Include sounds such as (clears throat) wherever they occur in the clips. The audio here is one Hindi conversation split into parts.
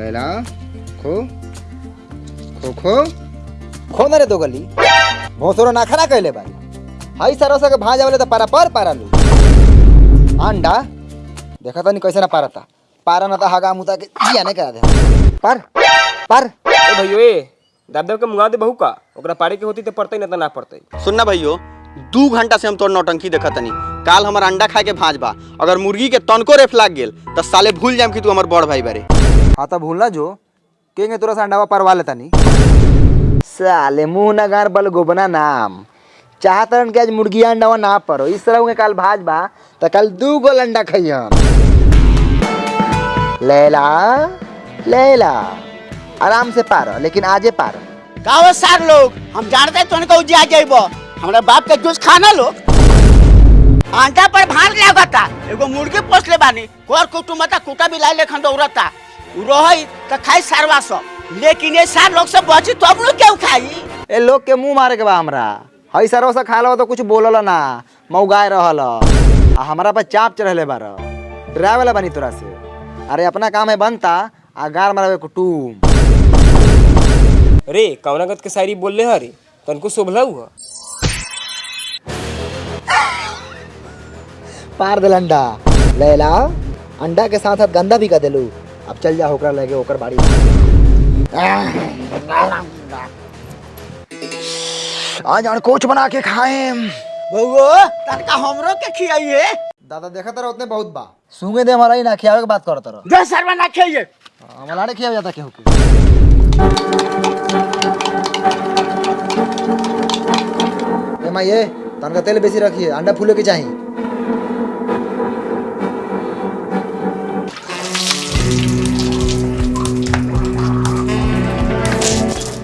लैला खो खो खो खो ना रे दो गली। भोसरो ना खाना कहले बारी। हाई सरसा के भाजा वाले तो पारा पर पारा लू। अंडा देखा तो नहीं कैसे ना पारता पारा ना तो हगा मुता के जिया नहीं करा दे। पर पर। ए भैयो ए दादा के मुंगा दे बहू का। ओकरा पारे के होती तो पड़ते ना तो ना पड़ते। सुनना भैयो दू घंटा से हम तोर नौटंकी देखा तनी। काल हमार अंडा खा के भाज बा। अगर मुर्गी के तनको रेफ लाग गेल तो साले भूल जाम कि तू हमार बड़ भाई बारे। हाँ तो भूलना जो केंगे तोरा से अंडावा परवा लेता नहीं। साले मुँह ना गार बल गोबना नाम। चाहतरन के आज मुर्गी अंडावा ना परो। इस तरह के काल भाज बा तो कल दू गोल अंडा खइयन। लैला लैला आराम से पारो लेकिन आजे पारो। गाँव सार लोग हम जानते हैं तुमको उजिया जाइब हमारे बाप के जूस खाना लो। आंटा पर भार लागता एगो मुर्गी पोस ले बानी। कोर कुटुमता कुटा भी लाई लेखन दौड़ता। रही तो खाई सारवा सब। लेकिन ये सार लोग से बची तो हम लोग क्यों खाई ए लोग के मुँह मारे के बा हमरा। हई सरवा से खा लो तो कुछ बोलल ना। मौगाए रहल। आ हमरा पर चाप चढ़ले बार डरावे वाला बनी तोरा से। अरे अपना काम है बनता आ गार मारवे कुटुम रे कवनागत के शायरी बोल ले हरी? तनको शोभला हुआ पार दिल अंडा लैला अंडा के साथ साथ गंदा भी कर देलू। अब चल जा होकरा लगे ओकर बाड़ी। आज कोच बना के खाए बउओ तनका हमरो के खियाइए दादा देखा तारा उतने बहुत बा। सूँगे दे हमारा ही ना खियावे के बात कर तारा जो सरवा ना खाइए हमारा ने खिया जाता केहू के। ए माँ ये तनका तेल बेसी रखिए अंडा फूले के चाहिए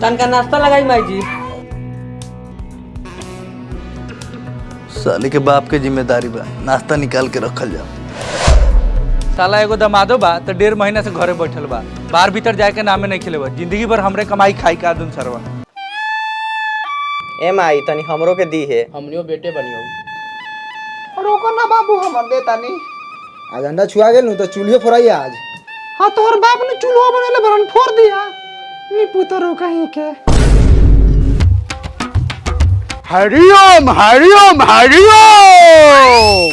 तनका नाश्ता लगाई माई जी साले के बाप के ज़िम्मेदारी बा नाश्ता निकाल के रखल जा साला एगो दमादो बा तो डेढ़ महीना से घरे बैठल बा। बाहर भीतर जाए के नामे नहीं खेले बा ज़िंदगी भर हमरे कमाई खाई का दुन सरवा। ए माई तनी हमरो के दी है। हमनियो बेटे बनियो। रोको ना बाबू हमर दे तानी। आज अंडा छुआ गेल नु तो चूल्हे फोड़ाई आज। हाँ तोहर बाप ने चूल्हा बनेले बरन फोड़ दिया। नी पुतरो कहीं के हरिओम हरिओम हरिओम!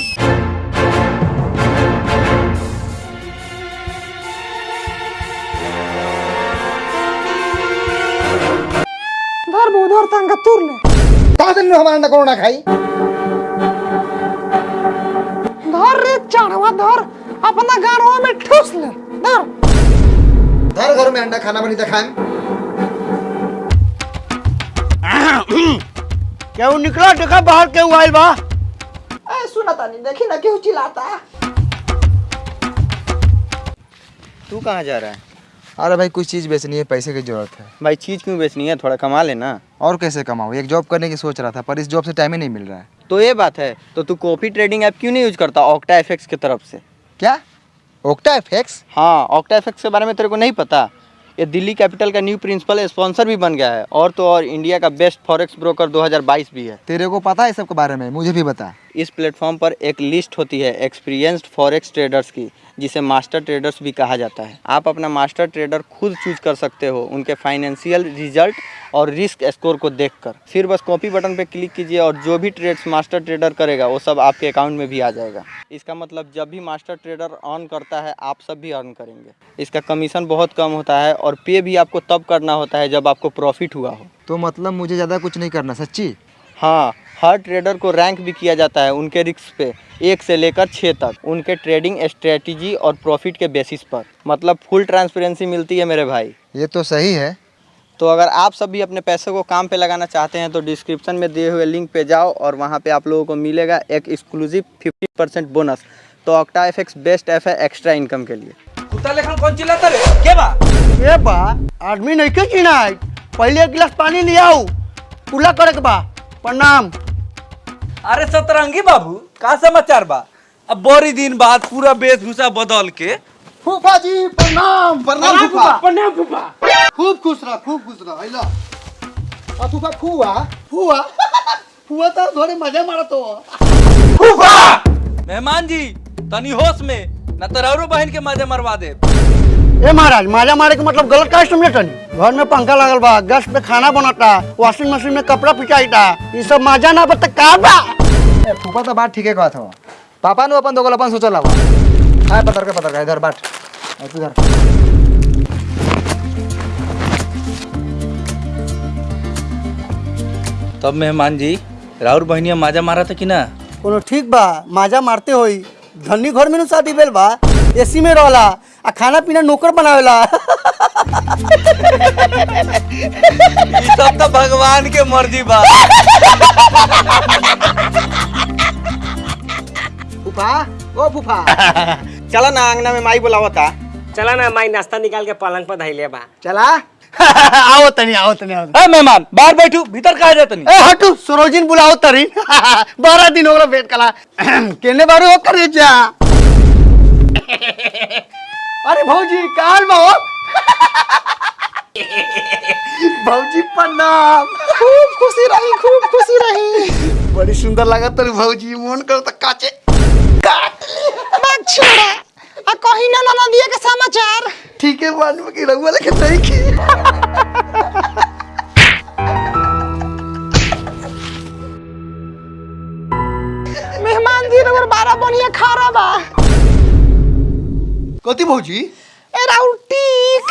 धर बो धर तंगा तुर ले। ता दिन हमारा अंडा ना खाई। धर रे चाड़वा धर अपना गाड़वा में ठूस ले। धर। धर घर में अंडा खाना बनी तो खाएँ केहू निकला? देखा बाहर केहू आइल बा? ए सुना तानी देखी ना क्यों चिल्लाता? तू कहाँ जा रहा है? अरे भाई कुछ चीज़ बेचनी है पैसे की ज़रूरत है। भाई चीज़ क्यों बेचनी है? थोड़ा कमा लेना। और कैसे कमाऊँ? एक जॉब करने की सोच रहा था पर इस जॉब से टाइम ही नहीं मिल रहा है। तो ये बात है तो तू कॉपी ट्रेडिंग ऐप क्यों नहीं यूज़ करता ऑक्टा एफएक्स की तरफ़ से? क्या? ओक्टा एफेक्स हाँ ओक्टा एफएक्स के बारे में तेरे को नहीं पता। ये दिल्ली कैपिटल का न्यू प्रिंसिपल स्पॉन्सर भी बन गया है और तो और इंडिया का बेस्ट फॉरेक्स ब्रोकर 2022 भी है। तेरे को पता है सबके बारे में? मुझे भी बता। इस प्लेटफॉर्म पर एक लिस्ट होती है एक्सपीरियंस्ड फॉरेक्स ट्रेडर्स की। जिसे मास्टर ट्रेडर्स भी कहा जाता है। आप अपना मास्टर ट्रेडर खुद चूज़ कर सकते हो उनके फाइनेंशियल रिज़ल्ट और रिस्क स्कोर को देखकर। फिर बस कॉपी बटन पर क्लिक कीजिए और जो भी ट्रेड्स मास्टर ट्रेडर करेगा वो सब आपके अकाउंट में भी आ जाएगा। इसका मतलब जब भी मास्टर ट्रेडर अर्न करता है आप सब भी अर्न करेंगे। इसका कमीशन बहुत कम होता है और पे भी आपको तब करना होता है जब आपको प्रॉफिट हुआ हो। तो मतलब मुझे ज़्यादा कुछ नहीं करना सच्ची? हाँ हर ट्रेडर को रैंक भी किया जाता है उनके रिस्क पे एक से लेकर छः तक उनके ट्रेडिंग स्ट्रेटजी और प्रॉफिट के बेसिस पर। मतलब फुल ट्रांसपेरेंसी मिलती है मेरे भाई। ये तो सही है। तो अगर आप सब भी अपने पैसे को काम पे लगाना चाहते हैं तो डिस्क्रिप्शन में दिए हुए लिंक पे जाओ और वहाँ पे आप लोगों को मिलेगा एक एक्सक्लूसिव 50 परसेंट बोनस तो ऑक्टा एफ़ बेस्ट ऐप है एक्स्ट्रा इनकम के लिए। कौन चिल्लाता रे? के बा। बा आदमी नहीं के चिना है पहले एक गिलास पानी ले आओ पूरा करे के बा। प्रणाम। अरे सतरंगी बाबू का समाचार बा? अब बड़ी दिन बाद पूरा वेशभूषा बदल के फूफा जी प्रणाम प्रणाम फूफा। प्रणाम फूफा। खूब खुश रह खूब खुश रह आइला आ फूफा फूआ फुआ फुआ तो थोड़ी मज़े मारत हो। मेहमान जी तनी होश में न तो रौरो बहन के मज़े मरवा दे ए महाराज माजा मारे के मतलब गलत का समझे तनी? घर में पंखा लगल बा गैस पे खाना बनता वॉशिंग मशीन में कपड़ा पिचाईता ये सब मज़ा ना बता का बा? ए फूफा तो बात ठीके कहत हो पापा नु अपन दोगल अपन सोचल हवा आय पतर के पतर के इधर बाट आ इधर तब मेहमान जी राउर बहनिया माजा मारा था कि ना? कोनो ठीक बा माजा मारते होई. धनी घर में नु शादी भेल बा. एसी में रहला आ खाना पीना नौकर बनावेला। ई सब तो भगवान के मर्ज़ी बा। फूफा ओ फूफा। चला ना अंगना में माई बुलावा था चला ना माई नाश्ता निकाल के पलंग पर धैले बा। चला। आओ तनी आओ तनी आओ। ए मेहमान बाहर बैठू भीतर कहा जात नहीं ए हटू सरोजिन बुलाओ तरी। बारह दिन हो गया वेट कला। (clears throat) केने बारू हो करे जा? अरे भौजी काल बा हो। भौजी प्रणाम। खूब खुशी रही खूब खुशी रही। बड़ी सुंदर लगा तरी भौजी मन कर त काचे। छोड़ा आ कहीं ना ना के समाचार। ठीक है मालूम की रहुआ लेके नहीं की मेहमान जी रबर बारह बनिया खा रहा बा। कथी भौजी? ए राउल टीक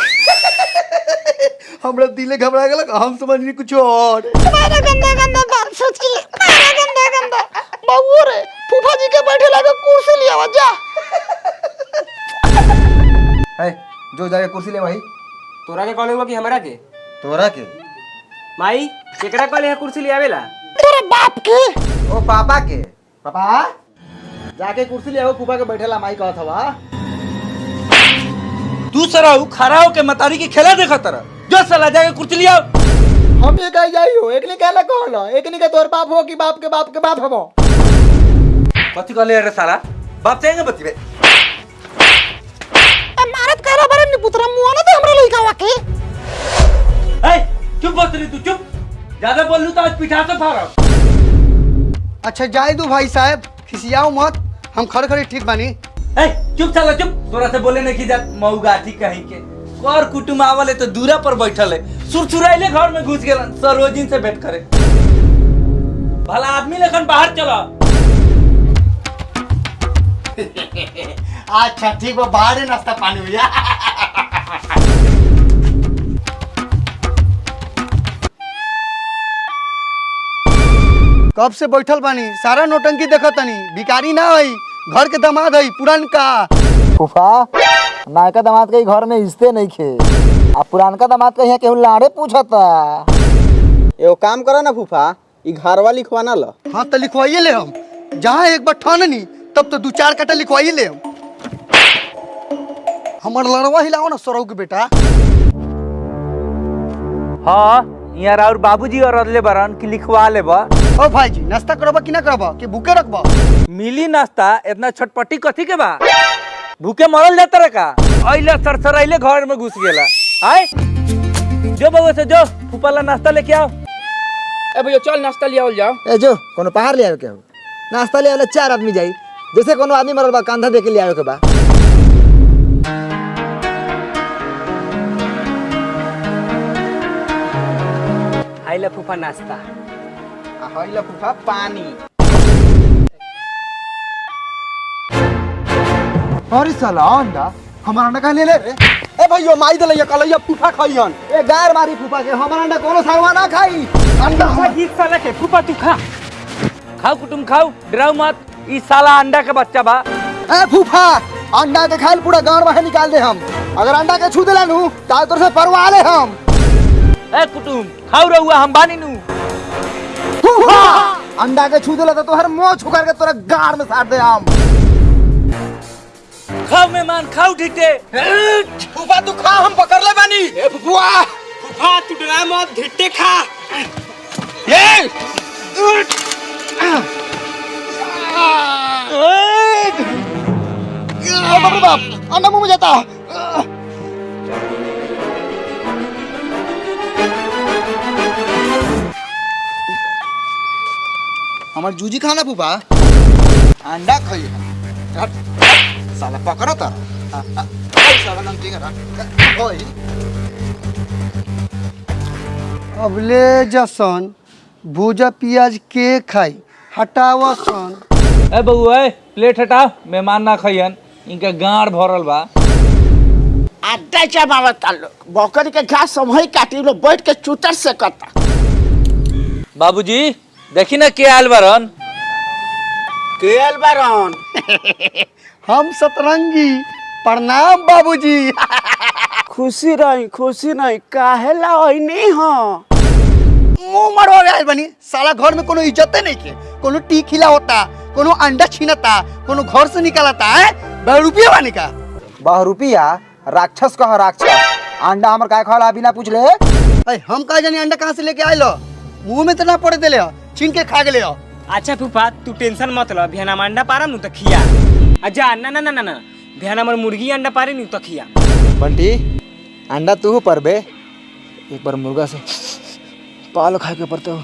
हमरा दिले घबरा गेलक हम समझनी कुछ और। मारा गंदा गंदा बात सोच के मारा गंदा गंदा। बबू रे फूफा जी के बैठे लगे कुर्सी लिया जा। ए जो जाके कुर्सी ले भाई। तोरा के कॉल हुआ कि हमरा के? तोरा के? माई केकरा कॉल है कुर्सी ले आवेला? तेरे बाप के? ओ पापा के। पापा? जाके कुर्सी ले आओ फूफा के बैठेला माई कहत हवा। तू सराऊ खड़ा हो के मतारी की खेला देखा तरह जो सला जाके कुर्सी लिया। हम एक आई जाई हो। एक ने कहला कहला। एक ने के तोर बाप हो कि बाप के बाप के बाप हबो। कथी कहले रे साला? बाप चाहेंगे बतिबे मारत करा बरे निपुत्रा मुआ ना दे हमरा लइका के ए चुप बस रही तू चुप। ज़्यादा बोल लू तो आज पिठा से फाड़ा अच्छा जाए दो भाई साहब। खिसियाओ मत। हम खड़े खड़े ठीक बानी। ए चुप साला चुप तोरा से बोले नहीं की जात मऊगाठी कहीं के और कुटुम आवले तो दूरा पर बैठल है सुरसुराइले घर में घुस गेलन सरोजिन से भेंट करे भला आदमी लेखन बाहर चला अच्छा ठीक बा बाहर ही नाश्ता पानी हुआ कब से बैठल बानी सारा नोटंकी देखत तनी ना हई घर के दामाद हई पुरानका फूफा नायका दामाद के घर में इज्जते नहीं खे। आ पुरानका दामाद के यहाँ केहू लाड़े पूछता? एगो काम करो ना फूफा ई घरवा लिखवाना ल। हाँ तो लिखवाइए ले हम। जहाँ एक बार ठाननी तब तो दू चार कटा लिखवाइए ले हम। हमार लड़वा हिलाओ ना सौरव के बेटा। हाँ यहाँ और बाबूजी और अदले बरन की लिखवा लेबा। ओ भाई जी नाश्ता करबा कि ना करबा? कि भूखे रखबा? मिली नाश्ता इतना छटपटी कथी के बा? भूखे मरल जाता रे का? अइले सरसराइले घर में घुस गेला। आय। जो बउआ से जो फूफाला नाश्ता लेके आओ। ए भैया चल नाश्ता ले लिया जाओ। ए जो कोनो पहाड़ ले आवे के नाश्ता ले आवे चार आदमी जाई। जैसे कोनो आदमी मरल बा कंधा दे के ले आवे के बा। आइला फूफा नाश्ता। हइला फूफा पानी। अरे साला अंडा हमारा अंडा कहाँ ले ले रे? ए भैया माई दे लइया कलैया फूफा खइहन। ए गार मारी फूफा के हमारा अंडा कोनो सालवा ना खाई। अंडा साला के फूफा तू खा। खाओ कुटुम खाओ डराओ मत। ई साला अंडा के बच्चा बा। ए फूफा अंडा के खाइल पूरा गाँव बाहर निकाल दे हम। अगर अंडा के छू देला नु ताल तोर से परवा ले हम। ए कुटुम खाओ रहुआ हम बानी नु अंडा के छू देला तो तोहर मुँह छुकर के तोरा गार में साट दे हम खाओ मेहमान खाओ ठीक है फूफा तू खा हम पकड़ ले बानी। ए फूफा फूफा तू डरा मत धिट्टे खा। ए। बाप रे बाप अंडा मुँह में जाता। हमार जूजी खाना फूफा अंडा खाई साला पकड़ो तारा अबले जसन भूजा पियाज के खाई हटावा सन। ए बउआ ए, प्लेट हटाओ मेहमान ना खइयन। इनका गाड़ भरल बा। अड्डा जमावता लोग बकरी के घास समही काटी लोग बैठ के चूतर से कता। बाबूजी देखी ना के आयल बारन? केल बारन? (laughs) हम सतरंगी। प्रणाम बाबूजी। (laughs) खुशी रही खुशी नहीं। काहे ला नहीं हो? मुँह मरवा गए बनी। साला घर में कोनो इज्जते नहीं के। कोनो टी खिला होता कोनो अंडा छीनता कोनो घर से निकालता है? बहुरूपिया बानी का? बहुरूपिया राक्षस कह राक्षस। अंडा हमर काय खाला बिना पूछले? अरे हम कहा जानी अंडा कहाँ से लेके आए लो मुँह में तो ना पड़े देले छीन के खा हो। अच्छा फूफा तू टेंशन मत ल बिहान हम अंडा पारम नु त खिया। अच्छा ना ना ना ना ना बिहान हमर मुर्गी अंडा पारे नु त खिया। बंटी अंडा तू पर बे। एक बार मुर्गा से पाल खाए के पड़ते हो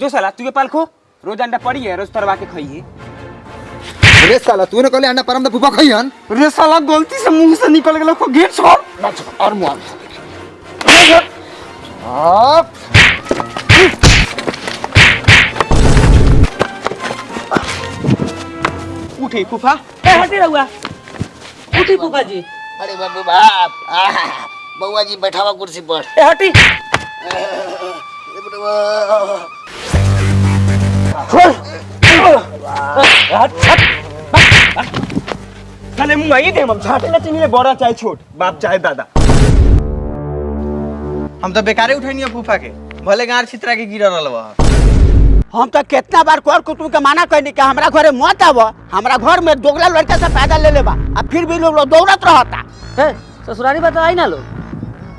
जो साला तू के पाल खो। रोज अंडा पड़ी है रोज तरवा के खाइए रे साला तूने कहले अंडा परम फूफा खइहन रे साला गलती से मुँह से निकल गेलो को गेट छोड़। और मुआ आप उठी फूफा। हटी रहुआ। उठी फूफा जी अरे बाबू बाप। बउआ जी बैठावा कुर्सी पर। ए हटी। साले मुँह आई दे हम झाटे ना चिनी बड़ा चाहे छोट। बाप चाहे दादा। हम तो बेकारे उठैनी फूफा के भले गाड़ छितरा के गिर रहल बा। हम तो कितना बार कर कुटुम के माना कहनी कि हमरा घरे मत आव हमरा घर में दोगला लड़का से पैदा ले लेबा आ फिर भी लोग लोग दौड़त रहता। ससुरारी बात आई ना लो।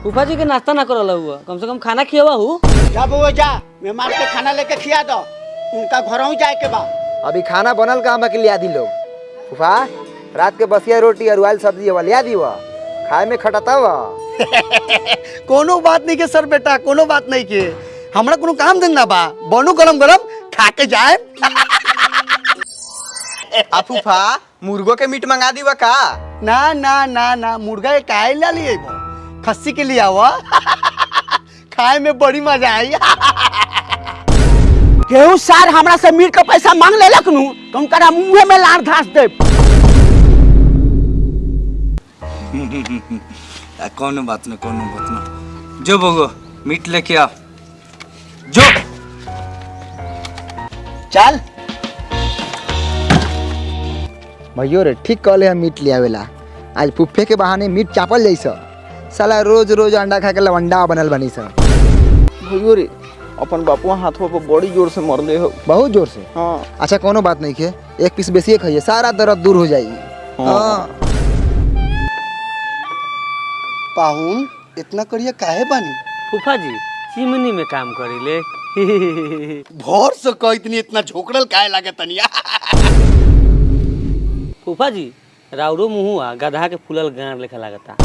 फूफा जी के नाश्ता ना करल हुआ कम से कम खाना खियावा हूँ। जा बउआ जा। मेहमान के खाना लेके खिया दो। उनका घरों जाए के बा। अभी खाना बनल का हम लिया दी लोग। फूफा रात के बसिया रोटी और उबाल सब्ज़ी वाला लिया दी वा खाए में खटता वा (laughs) कोनो बात नहीं के सर बेटा कोनो बात नहीं के। हमरा कोनो काम धंधा बा। बनू गरम गरम खा के जाए। आ फूफा मुर्गो के मीट मंगा दी बा का? ना ना ना ना मुर्गा के काहे ला लिए खस्सी के लिए आवा। खाए में बड़ी मज़ा आई। केहू सार हमरा से मीट के पैसा मांग लेलक नु तो उनका मुँह में लार घास दे (laughs) कोनो बात ना कोनो बात ना। जो बगो मीट लेके आ। जो। चल। भैयो रे ठीक कहले हम मीट ले आवेला आज फुफ्फे के बहाने मीट चापल जैसा साला रोज रोज अंडा खा के लवंडा बनल बनी सा। भैयो रे अपन बापुआ हाथों पर बड़ी ज़ोर से मरले हो। बहुत ज़ोर से? हाँ। अच्छा कोनो बात नहीं खे एक पीस बेसिए खाइए सारा दर्द दूर हो जाएगी। हाँ। पाहुन इतना करिए काहे बानी? फूफा जी चिमनी में काम करी ले (laughs) भोर से कह इतनी इतना झोकड़ल काहे लागे तनिया (laughs) फूफा जी राउरो मुहुआ गधा के फूलल गांड लेखा लागता। (coughs)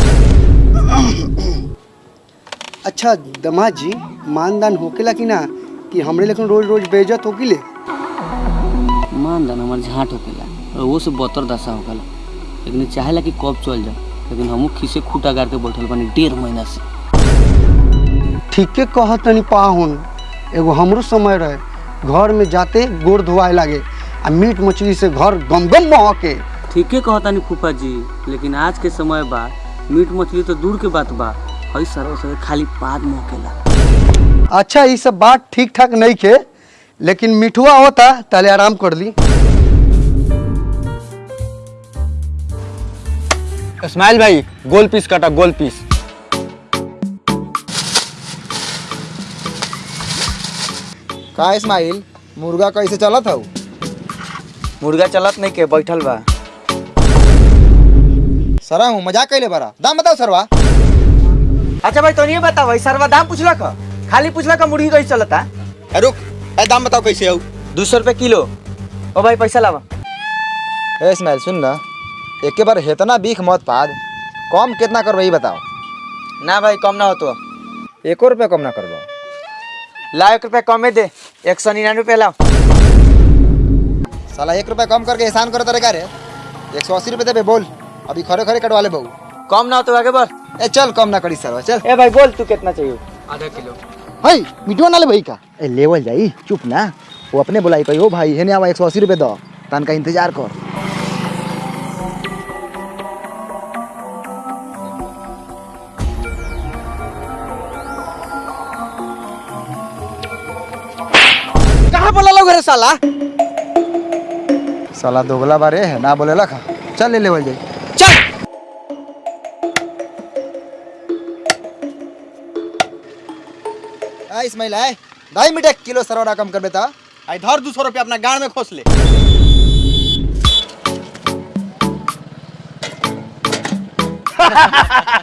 अच्छा दमाद जी मानदान होकेला कि ना कि हमरे लेकिन रोज रोज बेइज्जत होकिले? मान दान हमार झाट होकेला और वो से बतर दशा होकेला। लेकिन चाहेला कि कब चल जाओ। लेकिन हमू खीसे खूटा गाड़ के बैठल बनी डेढ़ महीना से। ठीके कह तनी पाहुन एगो हमरो समय रहे घर में जाते गोड़ धोआए लागे आ मीट मछली से घर गम गम महके ठीके कहतानी फूफा जी लेकिन आज के समय बा मीट मछली तो दूर के बात बा हई सरव सवे खाली पाद मोकेला अच्छा ये सब बात ठीक ठाक नहीं के लेकिन मिठुआ होता ताले आराम कर ली। इस्माइल भाई गोल पीस काटा गोल पीस का इस्माइल मुर्गा कैसे चलत हऊ मुर्गा चलत नहीं के बैठल बा। सरा हूँ मज़ाक कैले बारा? दाम बताओ सरवा। अच्छा भाई तो नहीं बताओ सरवा दाम पूछला का खाली पूछला का मुर्गी कैसे चलता? ए, रुक ए दाम बताओ कैसे हऊ दो सौ रुपये किलो। ओ भाई पैसा लावा। ए इस्माइल सुन ना। एक बार हेतना बीख मत पाद। कम कितना करबो बताओ। ना भाई कम ना हो तो एको रुपया कम ना करबो। ला एक रुपया कमे दे एक सौ निन्यानवे रुपया लाओ। साला एक रुपया कम करके एहसान करो तेरे का रे? एक सौ अस्सी रुपये देबे बोल। अभी खरे खरे कटवा ले बहू। कम ना हो तो आगे बढ़ ए चल कम ना करी सर चल। ए भाई बोल तू कितना चाहिए आधा किलो। है मिटवा ना ले भाई का? ए लेवल जाई चुप ना। वो अपने बुलाई कही हो भाई हेने आवा एक सौ अस्सी रुपये दो। तन का इंतज़ार कर। साला। साला दोगला बारे है ना बोले लखा। चल ले लेवल जाई। चल। आ इस्माइल आए ढाई मिनट किलो सरवा कम कर बेटा। आई धर दू सौ रुपया अपना गाड़ में खोस ले। (laughs)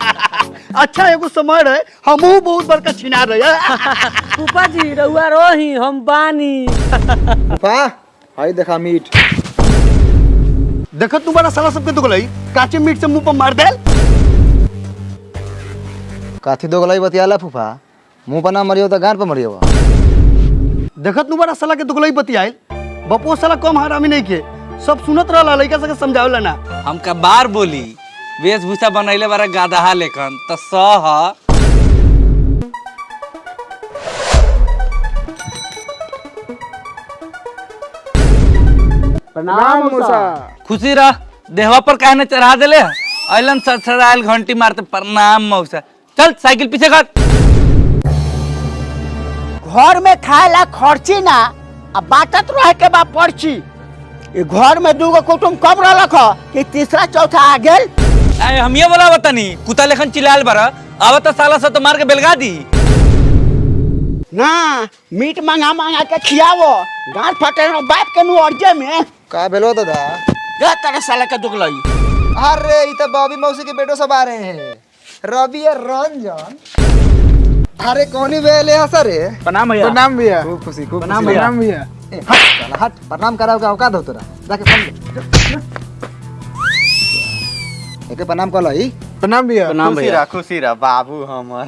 अच्छा एगो समय रहे हमहू बहुत बड़का छिना रहे (laughs) फूफा जी रउआ रही हम बानी। (laughs) फा हाई देखा मीट। देखत तुम्हारा साला सबके दुगलई काचे मीट से मुँह पर मार देल। काथी दोगलाई बतियाला फूफा? मुँह पर ना मरियो तो गान पर मरियो। देखत तुम्हारा साला के दुगलई बतियाइल बपो साला कम हरामी नहीं के सब सुनत रहला लइका सके समझावला ना। हमका बार बोली वेशभूषा बनैले बारा गादहा लेखन। त सह प्रणाम मूसा खुशी रह। देहवा पर काहे न चढ़ा देले अइलन सड़सड़ायल घंटी मारते प्रणाम मौसा चल साइकिल पीछे कर। घर में खाए खर्ची ना आ बाटत रहे के बा पर्ची। ये घर में दूगो कुटुम कम ह कि तीसरा चौथा आ गेल। हम ये बोला बतानी कुत्ता लेखन चिल्लायल बारा अब तो साला से तो मार के बेलगा दी। ना मीट मंगा मंगा के खियावो। गांठ फटे रहो बाप के नु अर्जे में। का भेलो दादा? गे तेरे साले के दुगलई अरे ये तो बॉबी मौसी के बेटो सब आ रहे हैं। रवि और रंजन। अरे कौनी बेले हंसा रे प्रणाम भैया। प्रणाम भैया। खूब खुशी खूब प्रणाम भैया। प्रणाम भैया। हट हट प्रणाम कराओ का औकात हो तोरा? जाके फ़ोन एके प्रणाम कर लई प्रणाम भैया। खुशी रह खुशी रह बाबू हमर।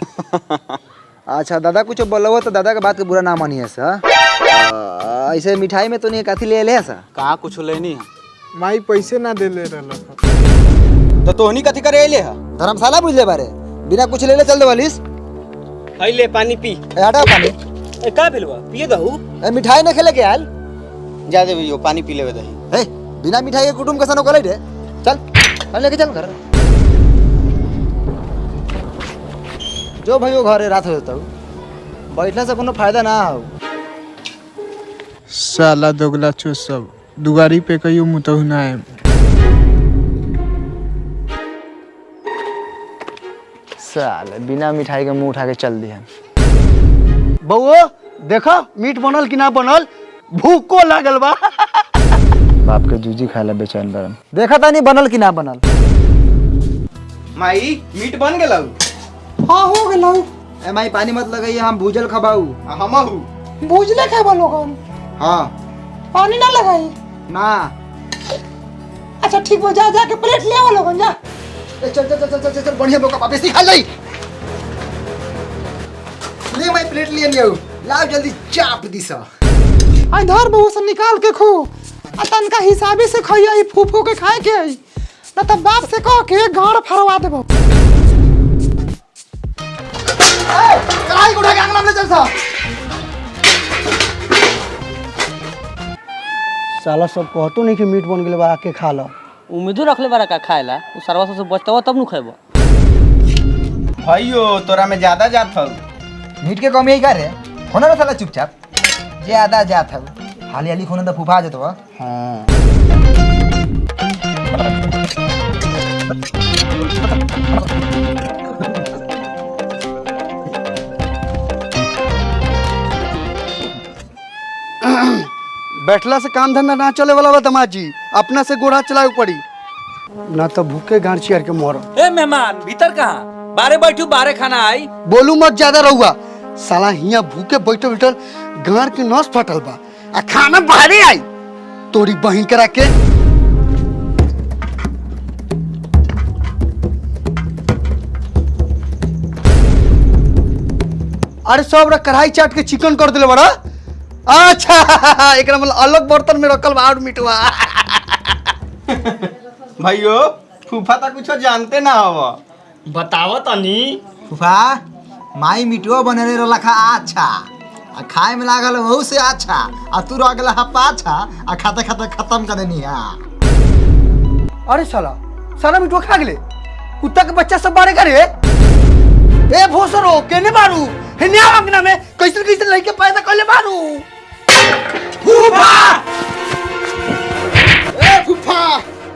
(laughs) अच्छा दादा कुछ बोलो तो दादा के बात के बुरा ना मानिए सा अ, ऐसे मिठाई में तो नहीं काथी ले ले सा कहाँ कुछ लेनी है? माई पैसे ना दे ले रहल। तो तोहनी कथी करे है? धर्मशाला बुझ ले बारे? बिना कुछ ले ले चल दे वालिस हई ले पानी पी। ए हटाओ पानी। ए का भेलवा पिए दहू। ए मिठाई न खेले के आयल जा दे भैया पानी पी लेवे दही। हे बिना मिठाई के कुटुम कैसा नौकर रे? चल। चल लेके चल घर। जो भाई वो घरे रात हो जाता हूँ। बैठने से कोनो फ़ायदा ना हो। साला दोगला चो सब दुगारी पे कहियो मुतहु ना है साले बिना मिठाई के मुँह उठा के चल दिया बउओ देखो मीट बनल कि ना बनल भूको लागल बा। (laughs) बाप के जूजी खाए ला बेचैन बरन। देखा था नहीं बनल कि ना बनल? माई मीट बन गेलौ। हाँ हो गेलौ। ए माई पानी मत लगाइए हम भूजल खबाऊ हमहू बुझले खाबा लोगन? हाँ। पानी ना लगाई? ना। अच्छा ठीक बा जा जा के प्लेट ले आओ लोगन जा। ए, चल चल चल चल चल बढ़िया मौका वापस निकाल जाई ले। माई प्लेट लिए लियो लाओ जल्दी चाप दिसा। आई धर बहू से निकाल के खो। आ तनका हिसाबे से खइया ई फूफू के खाए के ना तब बाप से कह के गाड़ फरवा देबो। कढ़ाई को उठा के अंगना में चल सा। साला सब कहतो नहीं कि मीट बन गेल बा आके खा लो। उम्मीदो रखले बारा का खाएला उ सरवा से बचतवा तब नु खेबो भाइयो तोरा में ज़्यादा जात हौ मीट के कमी है का रे? होना साला चुपचाप। जे आधा जात है हाली हाली खोने तो फुफा जतो हाँ बैठला से काम धंधा ना चले वाला बा दमाजी अपना से गोरा चलाए पड़ी। ना तो भूखे गांची के मोर। ए मेहमान भीतर कहाँ? बारे बैठू बारे खाना आई। बोलू मत ज़्यादा रहुआ। साला हिया भूखे बैठल बैठल गाड़ के नस फटल बा। आ खाना बाहरे आई। तोरी बहिन करा के अरे सब रा कढ़ाई चाट के चिकन कर दिले बड़ा। अच्छा एकरा मतलब अलग बर्तन में रखल बा और मिटवा। भाइयो फूफा तो कुछ जानते ना हो बताओ तनी फूफा माई मिटुआ बनले रहला खा अच्छा। आ खाए में लागल वहू से अच्छा। आ तू रह गेला अच्छा आ खाते खाते खत्म कर देनी है। अरे साला साला मिठुआ खा गेले। कुत्ता के बच्चा सब बारे करे। ए भोसरो केने मारू? हे न्या अंगना में कैसे कैसे लड़के पैदा करले मारू? फूफा! ए फूफा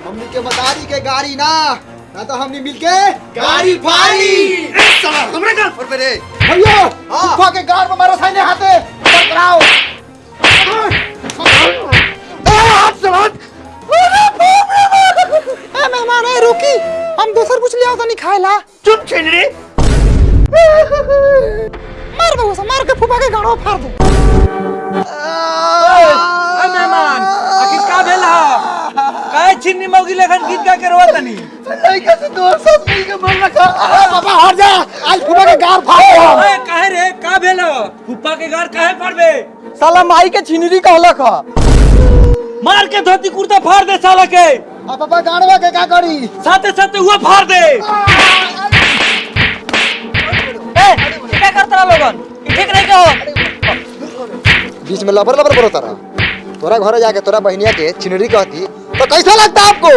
हमनी के मदारी के गाड़ी ना ना तो हमनी मिलके गाड़ी फाड़ी साला हमरे घर पर रे भैया फूफा के गाड़ में मारो साइने हाथे। पकड़ाओ ए हाथ से हाथ रे ए मेहमान ए रुकी। हम दोसर कुछ ले आओ तो नहीं खाएला चुप छिनरी मार दो मार के फूफा के गाड़ो फाड़ दो। ए मेहमान आखिर का भेल हा? काहे छिन्नी मौगी लेखन गीत गा के रोवा तनी लड़का से दोस्त सब मिल के मर रखा। अरे बाबा हट जा। आज फूफा के गाड़ फाड़ दो ओए काहे रे का भेल के घर काहे पड़बे साला माई के छिनरी कहलक मार के धोती कुर्ता फाड़ दे साला के। पापा गाड़वा के का करी? साथे साथे हुआ फाड़ दे। क्या करता लोगन? ठीक नहीं कहो? बीच में लबर लबर बोलो तारा। तोरा घर जाके तोरा बहनिया के चिनरी कहती। तो कैसा लगता आपको?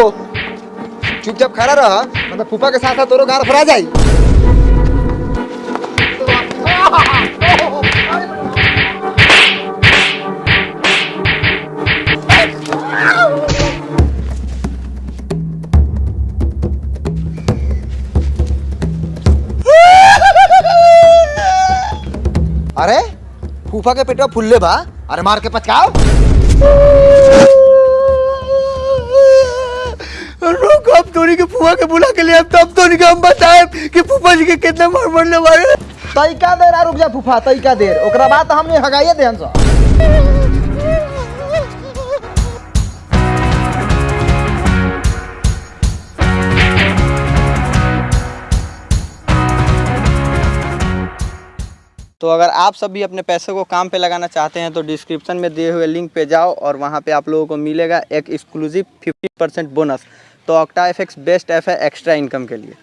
चुपचाप खड़ा रह। मतलब फूफा के साथ साथ तोरो गाड़ फरा जाई। अरे, फूफा के पेटवा फुल्ले बा, अरे मार के पचकाओ। रुक, अब तोरी के फुआ के बुला के लिए अब तोरी के हम बताए कि फूफा जी के कितना मार वाले तैका देर आ रुक जा फूफा देर ओकरा बाद तो हमने हगाइए तो अगर आप सब भी अपने पैसे को काम पे लगाना चाहते हैं तो डिस्क्रिप्शन में दिए हुए लिंक पे जाओ और वहाँ पे आप लोगों को मिलेगा एक एक्सक्लूसिव 50% बोनस तो ऑक्टा एफ़ बेस्ट ऐप है एक्स्ट्रा इनकम के लिए।